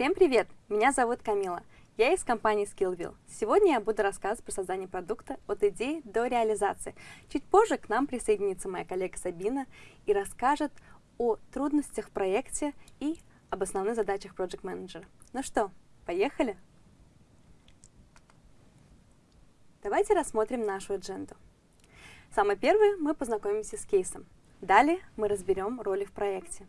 Всем привет! Меня зовут Камила. Я из компании Skillville. Сегодня я буду рассказывать про создание продукта от идеи до реализации. Чуть позже к нам присоединится моя коллега Сабина и расскажет о трудностях в проекте и об основных задачах Project Manager. Ну что, поехали? Давайте рассмотрим нашу адженду. Самое первое, мы познакомимся с кейсом. Далее мы разберем роли в проекте.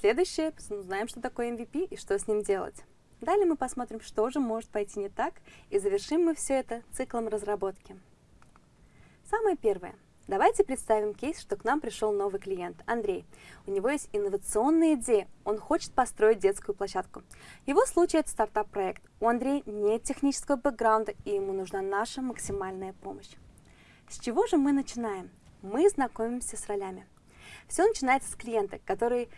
Следующее, узнаем, что такое MVP и что с ним делать. Далее мы посмотрим, что же может пойти не так, и завершим мы все это циклом разработки. Самое первое. Давайте представим кейс, что к нам пришел новый клиент, Андрей. У него есть инновационная идея, он хочет построить детскую площадку. Его случае это стартап-проект. У Андрея нет технического бэкграунда, и ему нужна наша максимальная помощь. С чего же мы начинаем? Мы знакомимся с ролями. Все начинается с клиента, который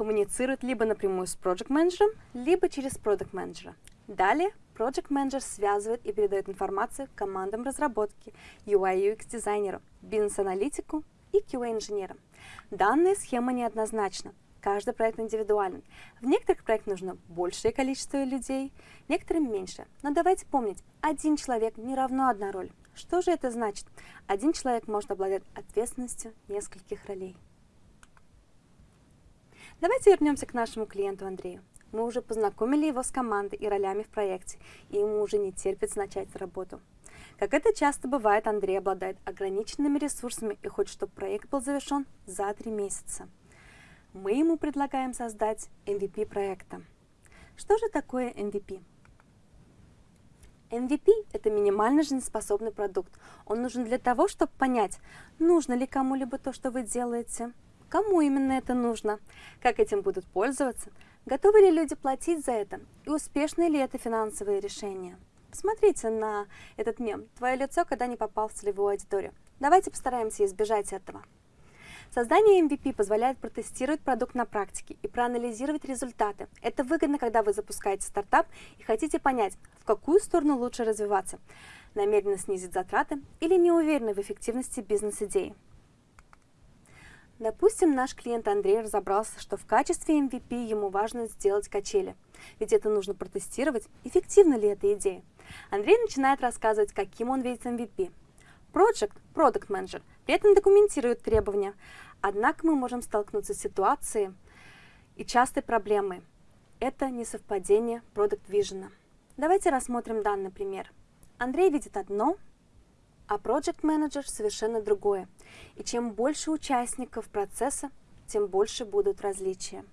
коммуницирует либо напрямую с Project менеджером либо через Product менеджера Далее Project менеджер связывает и передает информацию командам разработки, UI UX дизайнеру, бизнес-аналитику и QA-инженерам. Данная схема неоднозначна. Каждый проект индивидуален. В некоторых проектах нужно большее количество людей, некоторым меньше. Но давайте помнить, один человек не равно одна роль. Что же это значит? Один человек может обладать ответственностью нескольких ролей. Давайте вернемся к нашему клиенту Андрею. Мы уже познакомили его с командой и ролями в проекте, и ему уже не терпится начать работу. Как это часто бывает, Андрей обладает ограниченными ресурсами и хочет, чтобы проект был завершен за три месяца. Мы ему предлагаем создать MVP проекта. Что же такое MVP? MVP – это минимально жизнеспособный продукт. Он нужен для того, чтобы понять, нужно ли кому-либо то, что вы делаете, кому именно это нужно, как этим будут пользоваться, готовы ли люди платить за это и успешно ли это финансовое решение. Посмотрите на этот мем «Твое лицо, когда не попал в целевую аудиторию». Давайте постараемся избежать этого. Создание MVP позволяет протестировать продукт на практике и проанализировать результаты. Это выгодно, когда вы запускаете стартап и хотите понять, в какую сторону лучше развиваться, намеренно снизить затраты или не уверены в эффективности бизнес-идеи. Допустим, наш клиент Андрей разобрался, что в качестве MVP ему важно сделать качели, ведь это нужно протестировать, эффективна ли эта идея. Андрей начинает рассказывать, каким он видит MVP. Project, Product Manager, при этом документирует требования. Однако мы можем столкнуться с ситуацией и частой проблемой. Это несовпадение Product Vision. Давайте рассмотрим данный пример. Андрей видит одно, а Project Manager совершенно другое. И чем больше участников процесса, тем больше будут различия.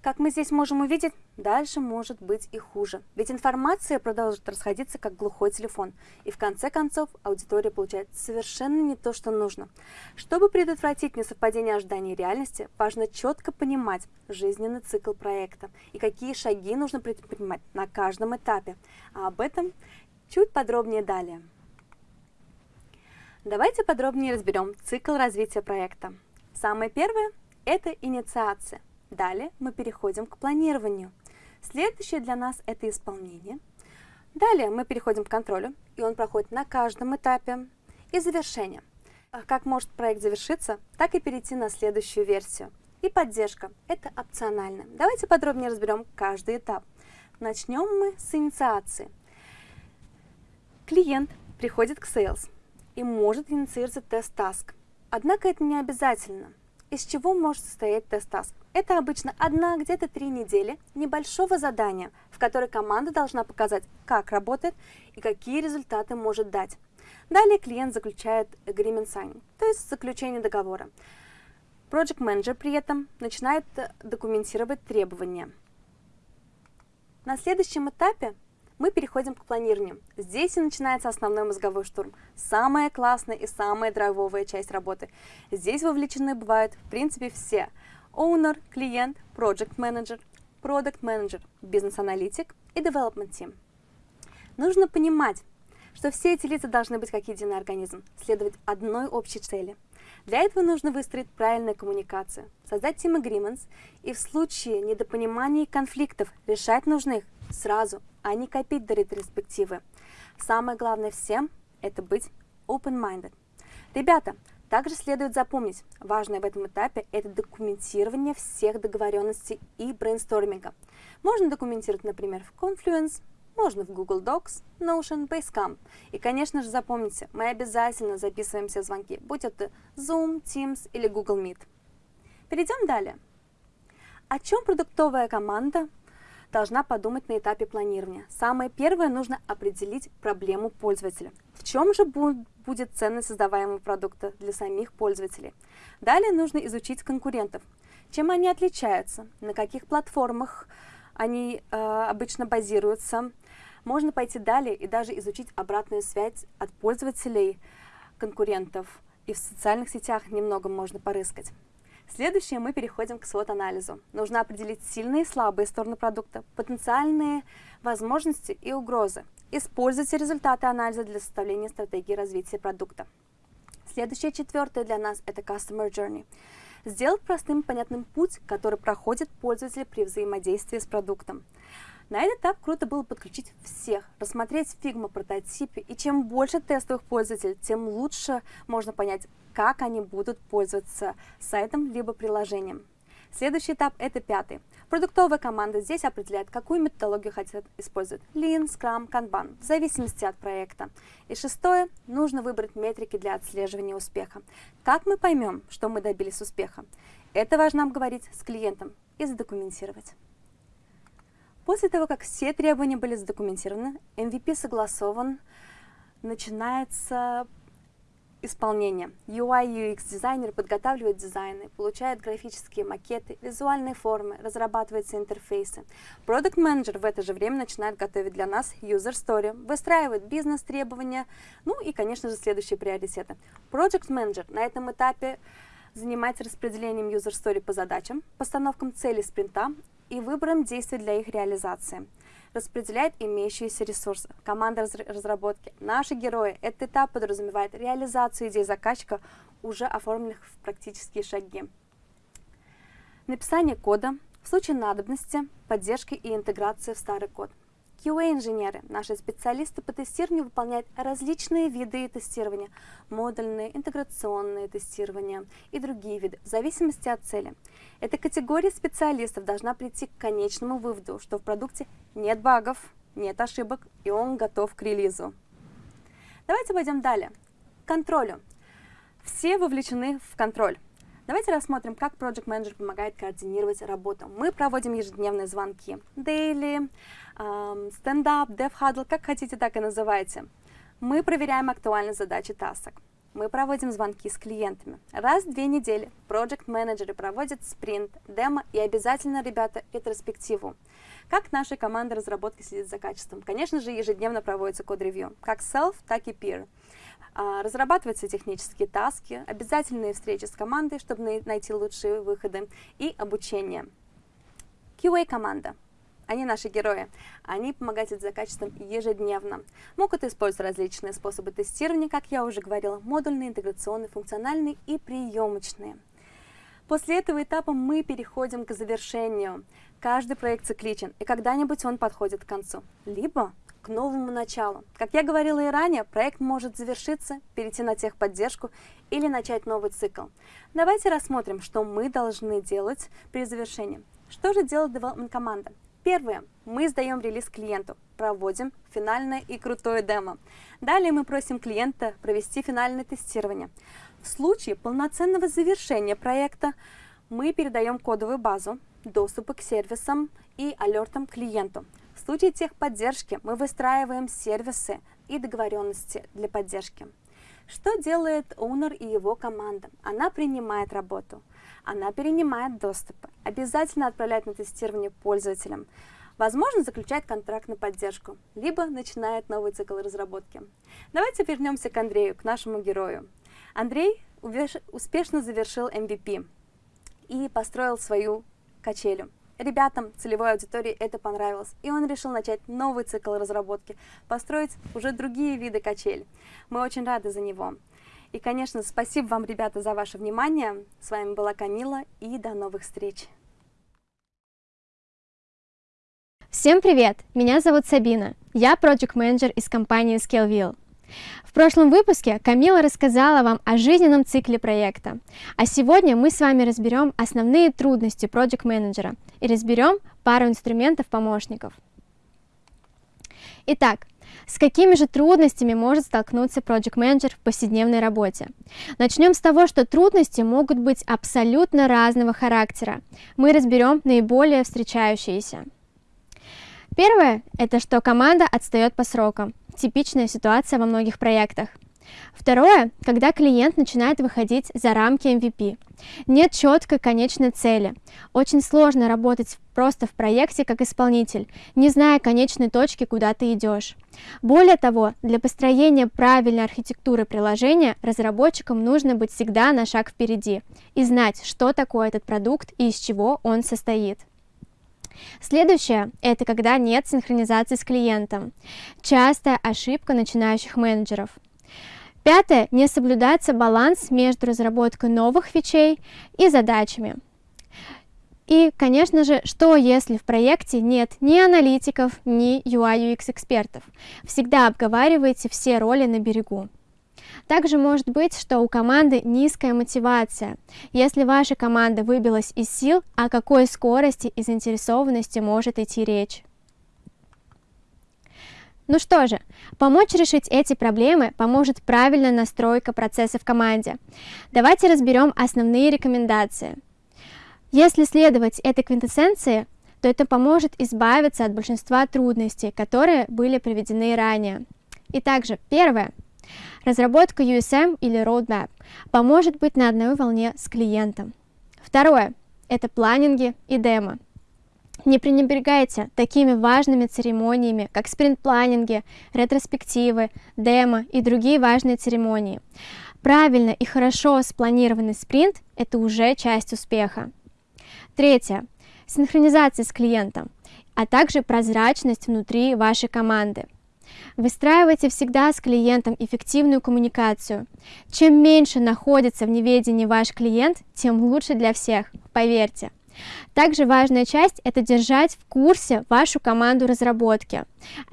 Как мы здесь можем увидеть, дальше может быть и хуже. Ведь информация продолжит расходиться как глухой телефон. И в конце концов аудитория получает совершенно не то, что нужно. Чтобы предотвратить несовпадение ожиданий и реальности, важно четко понимать жизненный цикл проекта и какие шаги нужно предпринимать на каждом этапе. А об этом Чуть подробнее далее. Давайте подробнее разберем цикл развития проекта. Самое первое – это инициация. Далее мы переходим к планированию. Следующее для нас – это исполнение. Далее мы переходим к контролю, и он проходит на каждом этапе. И завершение. Как может проект завершиться, так и перейти на следующую версию. И поддержка – это опционально. Давайте подробнее разберем каждый этап. Начнем мы с инициации. Клиент приходит к Sales и может инициировать test task. Однако это не обязательно. Из чего может состоять test task? Это обычно одна, где-то три недели небольшого задания, в которой команда должна показать, как работает и какие результаты может дать. Далее клиент заключает agreement signing, то есть заключение договора. Project Manager при этом начинает документировать требования. На следующем этапе мы переходим к планированию. Здесь и начинается основной мозговой штурм. Самая классная и самая драйвовая часть работы. Здесь вовлечены бывают, в принципе, все. Owner, клиент, Project Manager, Product Manager, бизнес-аналитик и Development Team. Нужно понимать, что все эти лица должны быть как единый организм, следовать одной общей цели. Для этого нужно выстроить правильную коммуникацию, создать team agreements и в случае недопонимания и конфликтов решать нужно их сразу, а не копить до ретроспективы. Самое главное всем – это быть open-minded. Ребята, Также следует запомнить, важное в этом этапе – это документирование всех договоренностей и брейнсторминга. Можно документировать, например, в Confluence, можно в Google Docs, Notion, Basecamp. И, конечно же, запомните, мы обязательно записываем все звонки, будь это Zoom, Teams или Google Meet. Перейдем далее. О чем продуктовая команда должна подумать на этапе планирования. Самое первое, нужно определить проблему пользователя. В чем же будет ценность создаваемого продукта для самих пользователей? Далее нужно изучить конкурентов. Чем они отличаются, на каких платформах они э, обычно базируются. Можно пойти далее и даже изучить обратную связь от пользователей конкурентов. И в социальных сетях немного можно порыскать. Следующее мы переходим к SWOT-анализу. Нужно определить сильные и слабые стороны продукта, потенциальные возможности и угрозы. Используйте результаты анализа для составления стратегии развития продукта. Следующее, четвертое для нас – это Customer Journey. Сделать простым и понятным путь, который проходит пользователь при взаимодействии с продуктом. На этот этап круто было подключить всех, рассмотреть Figma прототипе, и чем больше тестовых пользователей, тем лучше можно понять, как они будут пользоваться сайтом либо приложением. Следующий этап – это пятый. Продуктовая команда здесь определяет, какую методологию хотят использовать – Lean, Scrum, Kanban, в зависимости от проекта. И шестое – нужно выбрать метрики для отслеживания успеха. Как мы поймем, что мы добились успеха? Это важно обговорить с клиентом и задокументировать. После того, как все требования были задокументированы, MVP согласован, начинается исполнение. UI UX дизайнер подготавливает дизайны, получает графические макеты, визуальные формы, разрабатываются интерфейсы. Продукт менеджер в это же время начинает готовить для нас user story, выстраивает бизнес-требования, ну и, конечно же, следующие приоритеты. Project менеджер на этом этапе занимается распределением user story по задачам, постановком целей спринта, и выбором действий для их реализации. Распределяет имеющиеся ресурсы. Команда разработки. Наши герои. Этот этап подразумевает реализацию идей заказчика, уже оформленных в практические шаги. Написание кода, в случае надобности, поддержки и интеграции в старый код. QA-инженеры, наши специалисты по тестированию выполняют различные виды тестирования, модульные, интеграционные тестирования и другие виды, в зависимости от цели. Эта категория специалистов должна прийти к конечному выводу, что в продукте нет багов, нет ошибок и он готов к релизу. Давайте пойдем далее. К контролю. Все вовлечены в контроль. Давайте рассмотрим, как Project Manager помогает координировать работу. Мы проводим ежедневные звонки. Daily, um, stand-up, dev huddle, как хотите, так и называйте. Мы проверяем актуальные задачи тасок. Мы проводим звонки с клиентами. Раз в две недели Project менеджеры проводят спринт, демо и обязательно, ребята, ретроспективу. Как наша команда разработки следит за качеством? Конечно же, ежедневно проводится код-ревью, как self, так и peer. А, разрабатываются технические таски, обязательные встречи с командой, чтобы найти лучшие выходы, и обучение. QA-команда. Они наши герои. Они помогают за качеством ежедневно. Могут использовать различные способы тестирования, как я уже говорила, модульные, интеграционные, функциональные и приемочные. После этого этапа мы переходим к завершению. Каждый проект цикличен, и когда-нибудь он подходит к концу. Либо к новому началу. Как я говорила и ранее, проект может завершиться, перейти на техподдержку или начать новый цикл. Давайте рассмотрим, что мы должны делать при завершении. Что же делает development команда? Первое. Мы сдаем релиз клиенту, проводим финальное и крутое демо. Далее мы просим клиента провести финальное тестирование. В случае полноценного завершения проекта мы передаем кодовую базу, доступы к сервисам и алертам клиенту. В случае техподдержки мы выстраиваем сервисы и договоренности для поддержки. Что делает Owner и его команда? Она принимает работу, она перенимает доступы, обязательно отправляет на тестирование пользователям, возможно, заключает контракт на поддержку, либо начинает новый цикл разработки. Давайте вернемся к Андрею, к нашему герою. Андрей успешно завершил MVP и построил свою качелю. Ребятам, целевой аудитории это понравилось, и он решил начать новый цикл разработки, построить уже другие виды качель. Мы очень рады за него. И, конечно, спасибо вам, ребята, за ваше внимание. С вами была Камила, и до новых встреч. Всем привет! Меня зовут Сабина. Я проект менеджер из компании ScaleVille. В прошлом выпуске Камила рассказала вам о жизненном цикле проекта, а сегодня мы с вами разберем основные трудности Project менеджера и разберем пару инструментов-помощников. Итак, с какими же трудностями может столкнуться Project менеджер в повседневной работе? Начнем с того, что трудности могут быть абсолютно разного характера. Мы разберем наиболее встречающиеся. Первое – это что команда отстает по срокам. Типичная ситуация во многих проектах. Второе, когда клиент начинает выходить за рамки MVP. Нет четкой конечной цели. Очень сложно работать просто в проекте как исполнитель, не зная конечной точки, куда ты идешь. Более того, для построения правильной архитектуры приложения разработчикам нужно быть всегда на шаг впереди и знать, что такое этот продукт и из чего он состоит. Следующее – это когда нет синхронизации с клиентом. Частая ошибка начинающих менеджеров. Пятое – не соблюдается баланс между разработкой новых фичей и задачами. И, конечно же, что если в проекте нет ни аналитиков, ни UI-UX экспертов? Всегда обговаривайте все роли на берегу. Также может быть, что у команды низкая мотивация. Если ваша команда выбилась из сил, о какой скорости и заинтересованности может идти речь? Ну что же, помочь решить эти проблемы поможет правильная настройка процесса в команде. Давайте разберем основные рекомендации. Если следовать этой квинтэссенции, то это поможет избавиться от большинства трудностей, которые были приведены ранее. И также, первое, Разработка USM или Roadmap поможет быть на одной волне с клиентом. Второе – это планинги и демо. Не пренебрегайте такими важными церемониями, как спринт-планинги, ретроспективы, демо и другие важные церемонии. Правильно и хорошо спланированный спринт – это уже часть успеха. Третье – синхронизация с клиентом, а также прозрачность внутри вашей команды – Выстраивайте всегда с клиентом эффективную коммуникацию. Чем меньше находится в неведении ваш клиент, тем лучше для всех, поверьте. Также важная часть – это держать в курсе вашу команду разработки,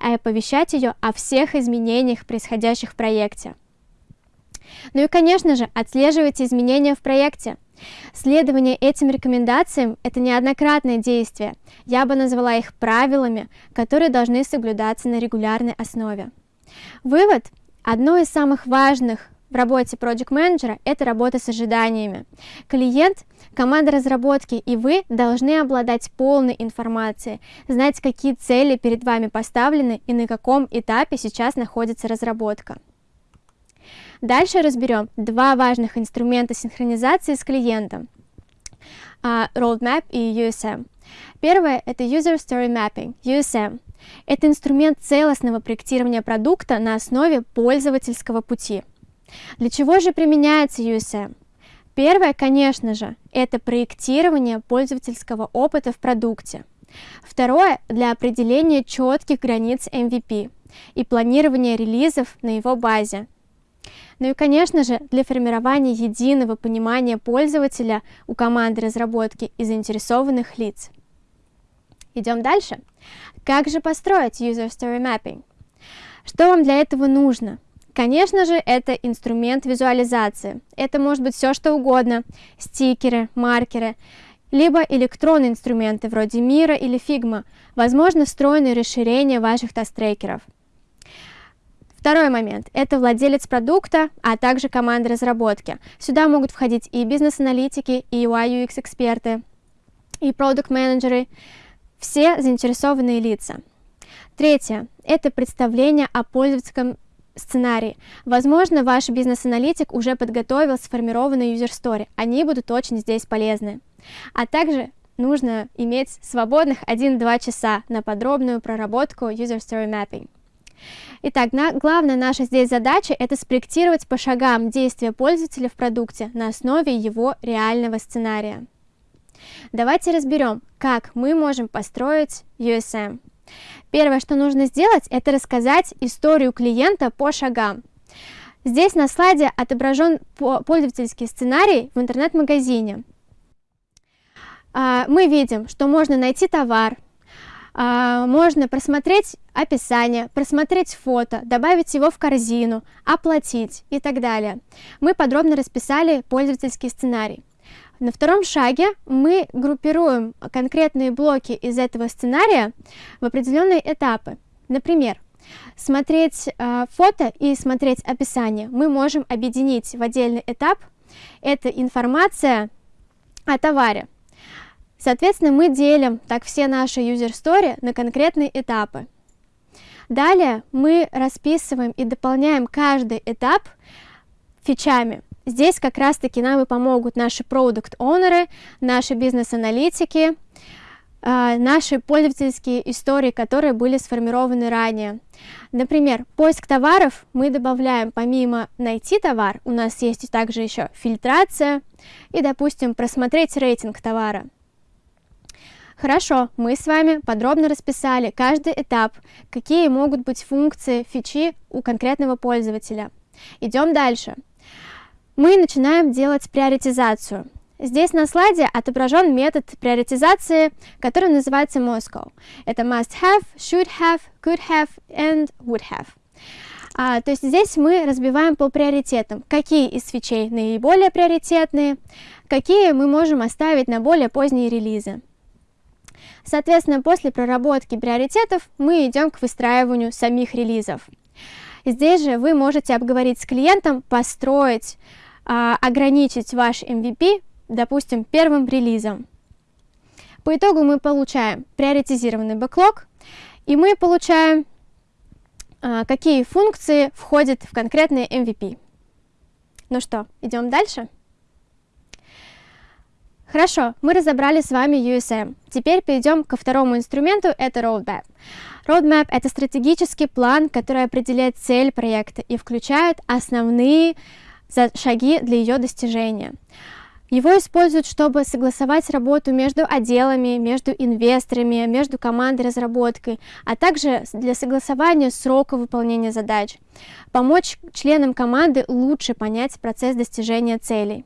и оповещать ее о всех изменениях, происходящих в проекте. Ну и, конечно же, отслеживайте изменения в проекте. Следование этим рекомендациям – это неоднократное действие. Я бы назвала их правилами, которые должны соблюдаться на регулярной основе. Вывод. Одно из самых важных в работе Project менеджера это работа с ожиданиями. Клиент, команда разработки и вы должны обладать полной информацией, знать, какие цели перед вами поставлены и на каком этапе сейчас находится разработка. Дальше разберем два важных инструмента синхронизации с клиентом. Uh, Roadmap и USM. Первое – это User Story Mapping, USM. Это инструмент целостного проектирования продукта на основе пользовательского пути. Для чего же применяется USM? Первое, конечно же, это проектирование пользовательского опыта в продукте. Второе – для определения четких границ MVP и планирования релизов на его базе, ну и, конечно же, для формирования единого понимания пользователя у команды разработки и заинтересованных лиц. Идем дальше. Как же построить User Story Mapping? Что вам для этого нужно? Конечно же, это инструмент визуализации. Это может быть все, что угодно. Стикеры, маркеры, либо электронные инструменты вроде Мира или Figma, возможно, встроенные расширения ваших тест-трекеров – Второй момент – это владелец продукта, а также команда разработки. Сюда могут входить и бизнес-аналитики, и UI-UX-эксперты, и продукт-менеджеры, все заинтересованные лица. Третье – это представление о пользовательском сценарии. Возможно, ваш бизнес-аналитик уже подготовил сформированный user story. Они будут очень здесь полезны. А также нужно иметь свободных 1-2 часа на подробную проработку user story mapping. Итак, на, главная наша здесь задача – это спроектировать по шагам действия пользователя в продукте на основе его реального сценария. Давайте разберем, как мы можем построить USM. Первое, что нужно сделать, это рассказать историю клиента по шагам. Здесь на слайде отображен пользовательский сценарий в интернет-магазине. А, мы видим, что можно найти товар, А, можно просмотреть описание, просмотреть фото, добавить его в корзину, оплатить и так далее. Мы подробно расписали пользовательский сценарий. На втором шаге мы группируем конкретные блоки из этого сценария в определенные этапы. Например, смотреть э, фото и смотреть описание мы можем объединить в отдельный этап. Это информация о товаре. Соответственно, мы делим так все наши user story на конкретные этапы. Далее мы расписываем и дополняем каждый этап фичами. Здесь как раз-таки нам и помогут наши продукт-онеры, наши бизнес-аналитики, а, наши пользовательские истории, которые были сформированы ранее. Например, поиск товаров мы добавляем помимо найти товар, у нас есть также еще фильтрация и, допустим, просмотреть рейтинг товара. Хорошо, мы с вами подробно расписали каждый этап, какие могут быть функции фичи у конкретного пользователя. Идем дальше. Мы начинаем делать приоритизацию. Здесь на слайде отображен метод приоритизации, который называется Moscow. Это must have, should have, could have and would have. А, то есть здесь мы разбиваем по приоритетам, какие из свечей наиболее приоритетные, какие мы можем оставить на более поздние релизы. Соответственно, после проработки приоритетов мы идем к выстраиванию самих релизов. Здесь же вы можете обговорить с клиентом, построить, а, ограничить ваш MVP, допустим, первым релизом. По итогу мы получаем приоритизированный бэклог, и мы получаем, а, какие функции входят в конкретный MVP. Ну что, идем дальше? Хорошо, мы разобрали с вами USM. Теперь перейдем ко второму инструменту, это Roadmap. Roadmap — это стратегический план, который определяет цель проекта и включает основные шаги для ее достижения. Его используют, чтобы согласовать работу между отделами, между инвесторами, между командой разработкой, а также для согласования срока выполнения задач, помочь членам команды лучше понять процесс достижения целей.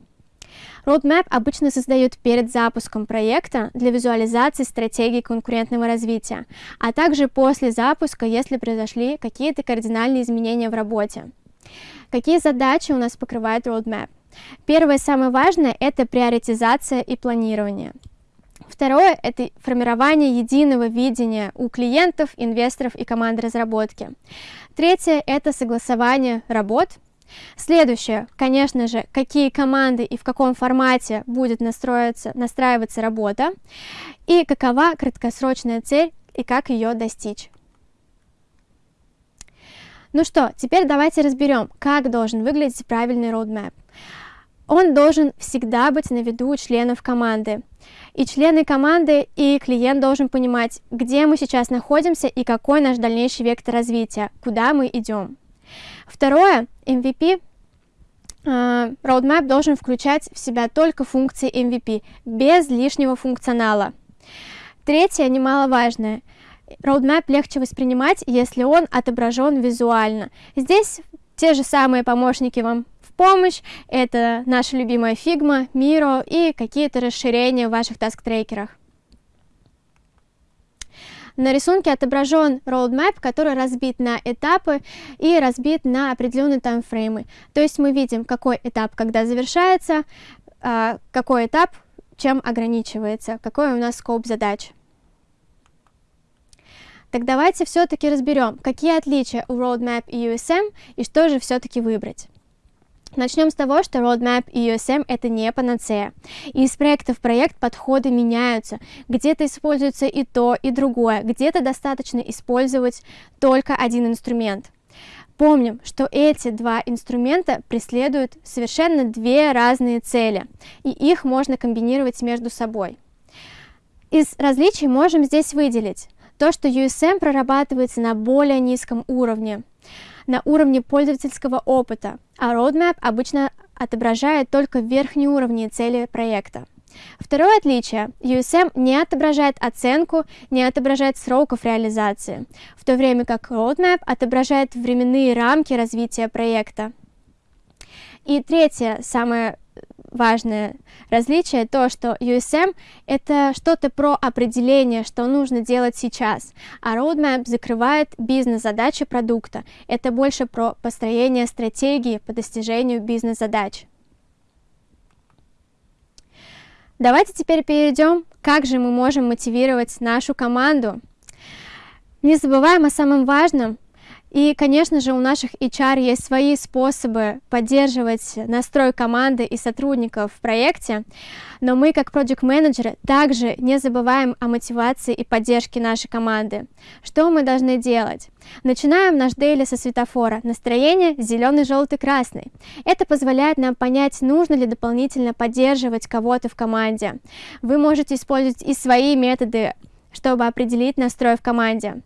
Roadmap обычно создают перед запуском проекта для визуализации стратегии конкурентного развития, а также после запуска, если произошли какие-то кардинальные изменения в работе. Какие задачи у нас покрывает Roadmap? Первое, самое важное, это приоритизация и планирование. Второе – это формирование единого видения у клиентов, инвесторов и команд разработки. Третье – это согласование работ Следующее, конечно же, какие команды и в каком формате будет настроиться, настраиваться работа, и какова краткосрочная цель и как ее достичь. Ну что, теперь давайте разберем, как должен выглядеть правильный roadmap. Он должен всегда быть на виду у членов команды. И члены команды, и клиент должен понимать, где мы сейчас находимся и какой наш дальнейший вектор развития, куда мы идем. Второе, MVP Uh, Roadmap должен включать в себя только функции MVP, без лишнего функционала. Третье, немаловажное, Roadmap легче воспринимать, если он отображен визуально. Здесь те же самые помощники вам в помощь, это наша любимая Figma, Miro и какие-то расширения в ваших таск-трекерах. На рисунке отображен roadmap, который разбит на этапы и разбит на определенные таймфреймы. То есть мы видим, какой этап когда завершается, а, какой этап чем ограничивается, какой у нас скоп задач. Так давайте все-таки разберем, какие отличия у Roadmap и USM и что же все-таки выбрать. Начнем с того, что Roadmap и USM это не панацея. И из проекта в проект подходы меняются. Где-то используется и то, и другое. Где-то достаточно использовать только один инструмент. Помним, что эти два инструмента преследуют совершенно две разные цели, и их можно комбинировать между собой. Из различий можем здесь выделить то, что USM прорабатывается на более низком уровне на уровне пользовательского опыта, а roadmap обычно отображает только верхние уровни цели проекта. Второе отличие. USM не отображает оценку, не отображает сроков реализации, в то время как Roadmap отображает временные рамки развития проекта. И третье, самое важное различие, то, что USM — это что-то про определение, что нужно делать сейчас, а Roadmap закрывает бизнес-задачи продукта. Это больше про построение стратегии по достижению бизнес-задач. Давайте теперь перейдем, как же мы можем мотивировать нашу команду. Не забываем о самом важном, и, конечно же, у наших HR есть свои способы поддерживать настрой команды и сотрудников в проекте, но мы, как проект менеджеры также не забываем о мотивации и поддержке нашей команды. Что мы должны делать? Начинаем наш дейли со светофора. Настроение зеленый, желтый, красный. Это позволяет нам понять, нужно ли дополнительно поддерживать кого-то в команде. Вы можете использовать и свои методы, чтобы определить настрой в команде.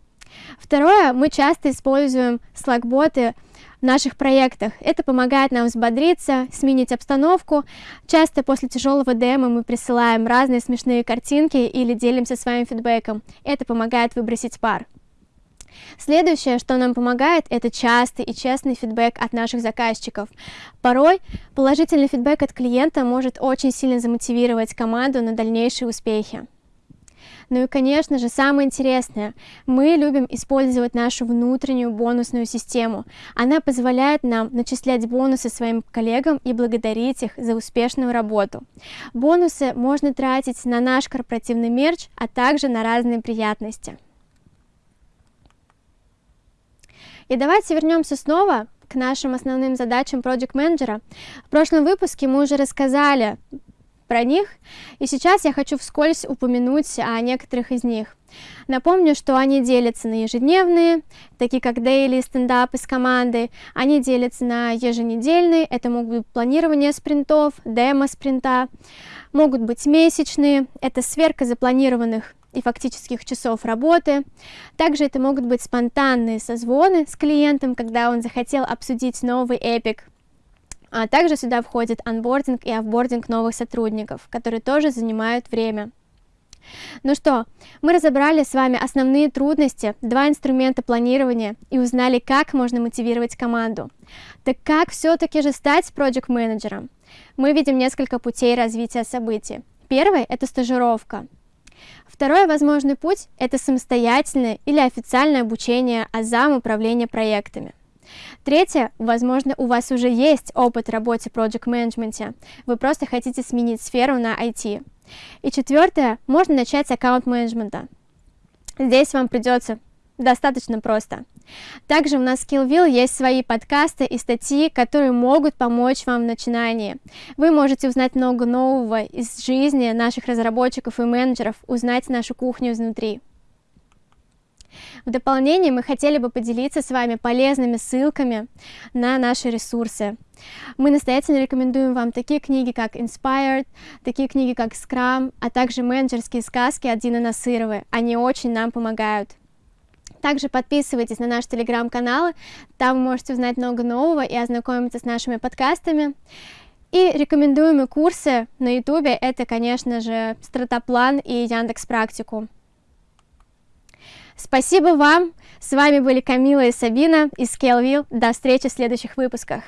Второе, мы часто используем Slack-боты в наших проектах. Это помогает нам взбодриться, сменить обстановку. Часто после тяжелого демо мы присылаем разные смешные картинки или делимся своим фидбэком. Это помогает выбросить пар. Следующее, что нам помогает, это частый и честный фидбэк от наших заказчиков. Порой положительный фидбэк от клиента может очень сильно замотивировать команду на дальнейшие успехи. Ну и, конечно же, самое интересное, мы любим использовать нашу внутреннюю бонусную систему. Она позволяет нам начислять бонусы своим коллегам и благодарить их за успешную работу. Бонусы можно тратить на наш корпоративный мерч, а также на разные приятности. И давайте вернемся снова к нашим основным задачам Project менеджера. В прошлом выпуске мы уже рассказали про них, и сейчас я хочу вскользь упомянуть о некоторых из них. Напомню, что они делятся на ежедневные, такие как дейли, стендапы с командой, они делятся на еженедельные, это могут быть планирование спринтов, демо спринта, могут быть месячные, это сверка запланированных и фактических часов работы. Также это могут быть спонтанные созвоны с клиентом, когда он захотел обсудить новый эпик а также сюда входит анбординг и офбординг новых сотрудников, которые тоже занимают время. Ну что, мы разобрали с вами основные трудности, два инструмента планирования и узнали, как можно мотивировать команду. Так как все-таки же стать проект менеджером Мы видим несколько путей развития событий. Первый – это стажировка. Второй возможный путь – это самостоятельное или официальное обучение азам управления проектами. Третье, возможно, у вас уже есть опыт в работе в Project Management, вы просто хотите сменить сферу на IT. И четвертое, можно начать с аккаунт-менеджмента. Здесь вам придется достаточно просто. Также у нас в Skillville есть свои подкасты и статьи, которые могут помочь вам в начинании. Вы можете узнать много нового из жизни наших разработчиков и менеджеров, узнать нашу кухню изнутри. В дополнение мы хотели бы поделиться с вами полезными ссылками на наши ресурсы. Мы настоятельно рекомендуем вам такие книги, как Inspired, такие книги, как Scrum, а также менеджерские сказки от Дины Насыровой. Они очень нам помогают. Также подписывайтесь на наши телеграм-каналы, там вы можете узнать много нового и ознакомиться с нашими подкастами. И рекомендуемые курсы на ютубе это, конечно же, Стратоплан и Яндекс Практику. Спасибо вам. С вами были Камила и Сабина из Scaleville. До встречи в следующих выпусках.